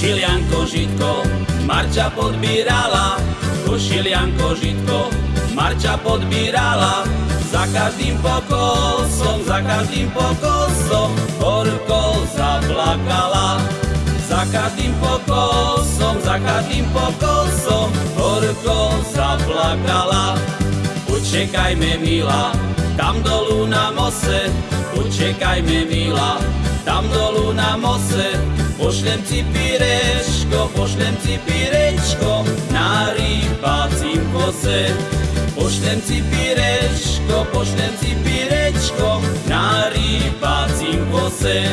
košilianko žitko, Marča podbírala, košilianko žitko, Marča podbírala, za každým pokosom, za každým pokosom, horko zaplakala. Za každým pokosom, za každým pokosom, horko zaplakala. Učekajme, milá, tam dolu na mose, učekajme, milá, tam dolu na mose, pošlem ti pirečko, pošlem ti pirečko, na rybacím kose. Pošlem ti pirečko, pošlem ti pirečko, na rybacím kose.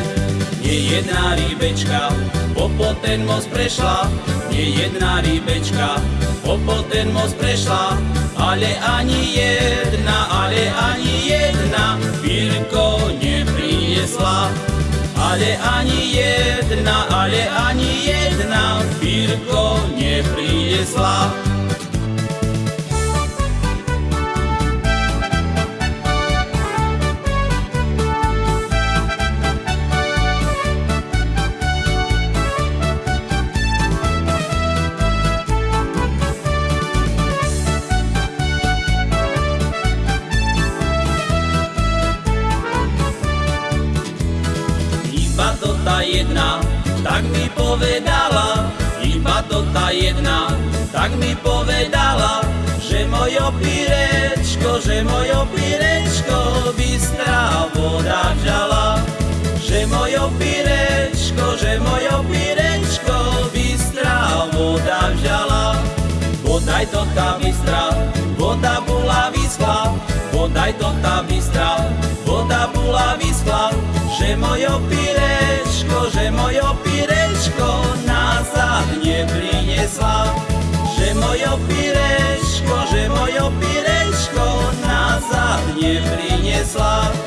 Nie jedna rybečka, popo ten most prešla, nie jedna rybečka, popo ten most prešla, ale ani jedna, Ale ani jedna, ale ani jedna, pírko nepriniesla. Iba to tá jedna, tak mi povedala, iba to tá jedna, tak mi povedala, že mojo pirečko, že mojo pirečko bystrá voda žala. Že mojo pirečko, že mojo pirečko bystrá voda žala. Bodaj to tá bystra, voda bola vyschla, bodaj to tá bystra, voda bola vyschla, že mojo pirečko, že mojo pirečko nazad neprinesla, že mojo pirečko, že mojo pirečko nazad neprinesla.